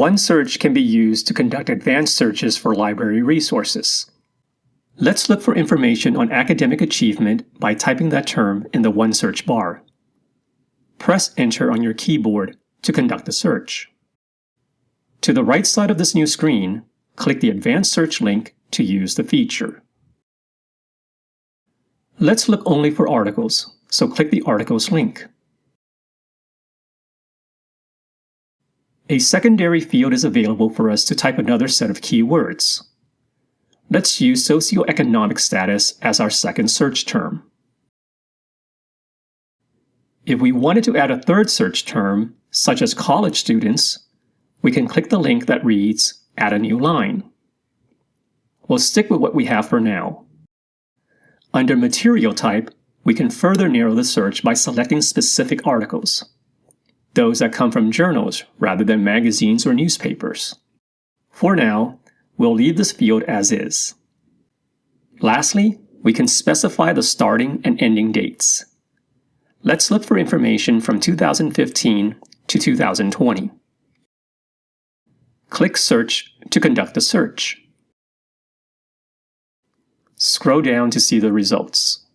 OneSearch can be used to conduct advanced searches for library resources. Let's look for information on academic achievement by typing that term in the OneSearch bar. Press Enter on your keyboard to conduct the search. To the right side of this new screen, click the Advanced Search link to use the feature. Let's look only for articles, so click the Articles link. A secondary field is available for us to type another set of keywords. Let's use socioeconomic status as our second search term. If we wanted to add a third search term, such as college students, we can click the link that reads Add a new line. We'll stick with what we have for now. Under Material Type, we can further narrow the search by selecting specific articles, those that come from journals rather than magazines or newspapers. For now, we'll leave this field as is. Lastly, we can specify the starting and ending dates. Let's look for information from 2015 to 2020. Click Search to conduct the search. Scroll down to see the results.